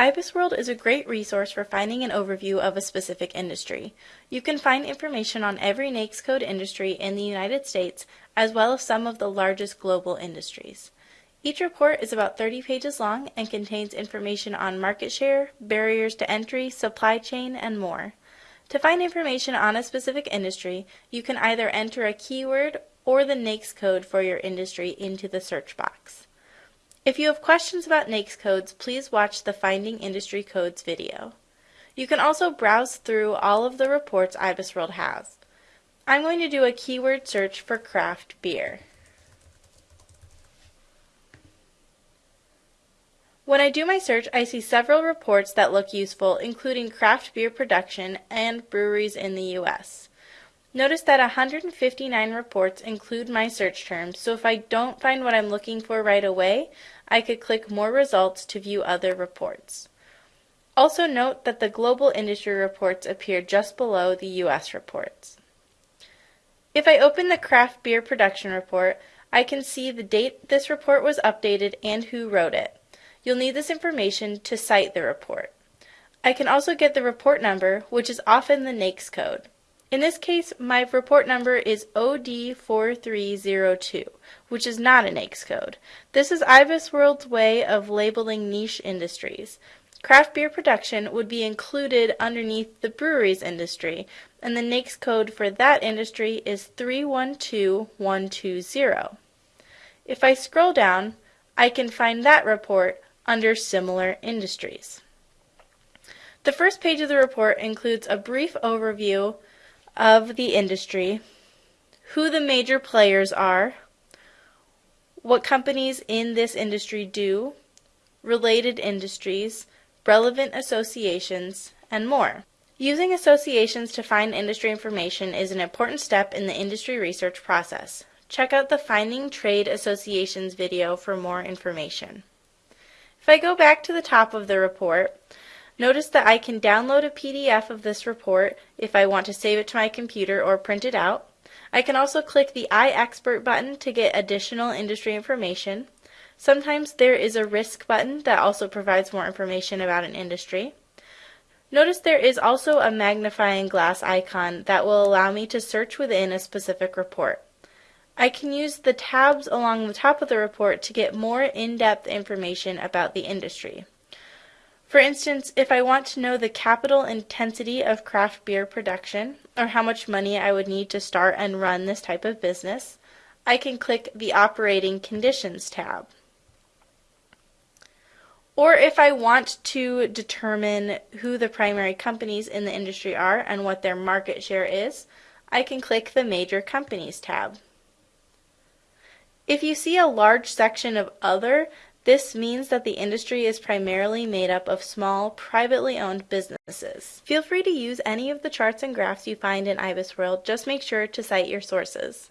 IBISWorld is a great resource for finding an overview of a specific industry. You can find information on every NAICS code industry in the United States, as well as some of the largest global industries. Each report is about 30 pages long and contains information on market share, barriers to entry, supply chain, and more. To find information on a specific industry, you can either enter a keyword or the NAICS code for your industry into the search box. If you have questions about NAICS codes, please watch the Finding Industry Codes video. You can also browse through all of the reports IBISWorld has. I'm going to do a keyword search for craft beer. When I do my search, I see several reports that look useful, including craft beer production and breweries in the U.S. Notice that 159 reports include my search terms, so if I don't find what I'm looking for right away, I could click More Results to view other reports. Also note that the global industry reports appear just below the U.S. reports. If I open the craft beer production report, I can see the date this report was updated and who wrote it. You'll need this information to cite the report. I can also get the report number, which is often the NAICS code. In this case, my report number is OD4302, which is not an NAICS code. This is IBISWorld's way of labeling niche industries. Craft beer production would be included underneath the breweries industry, and the NAICS code for that industry is 312120. If I scroll down, I can find that report under Similar Industries. The first page of the report includes a brief overview of the industry, who the major players are, what companies in this industry do, related industries, relevant associations, and more. Using associations to find industry information is an important step in the industry research process. Check out the Finding Trade Associations video for more information. If I go back to the top of the report, Notice that I can download a PDF of this report if I want to save it to my computer or print it out. I can also click the iExpert button to get additional industry information. Sometimes there is a risk button that also provides more information about an industry. Notice there is also a magnifying glass icon that will allow me to search within a specific report. I can use the tabs along the top of the report to get more in-depth information about the industry. For instance, if I want to know the capital intensity of craft beer production, or how much money I would need to start and run this type of business, I can click the Operating Conditions tab. Or if I want to determine who the primary companies in the industry are and what their market share is, I can click the Major Companies tab. If you see a large section of Other, this means that the industry is primarily made up of small, privately owned businesses. Feel free to use any of the charts and graphs you find in IBISWorld, just make sure to cite your sources.